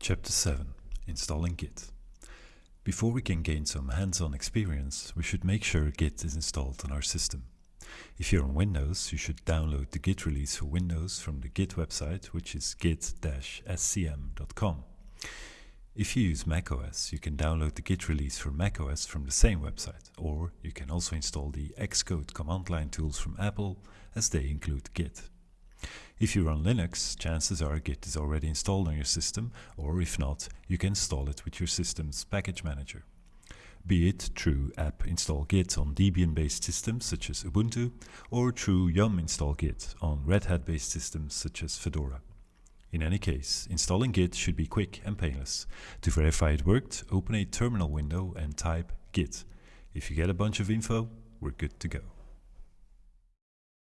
Chapter 7 Installing Git Before we can gain some hands-on experience, we should make sure Git is installed on our system. If you're on Windows, you should download the Git release for Windows from the Git website, which is git-scm.com. If you use macOS, you can download the Git release for macOS from the same website, or you can also install the Xcode command line tools from Apple, as they include Git. If you run Linux, chances are Git is already installed on your system, or if not, you can install it with your system's package manager. Be it through apt install Git on Debian-based systems such as Ubuntu, or through yum install Git on Red Hat-based systems such as Fedora. In any case, installing Git should be quick and painless. To verify it worked, open a terminal window and type git. If you get a bunch of info, we're good to go.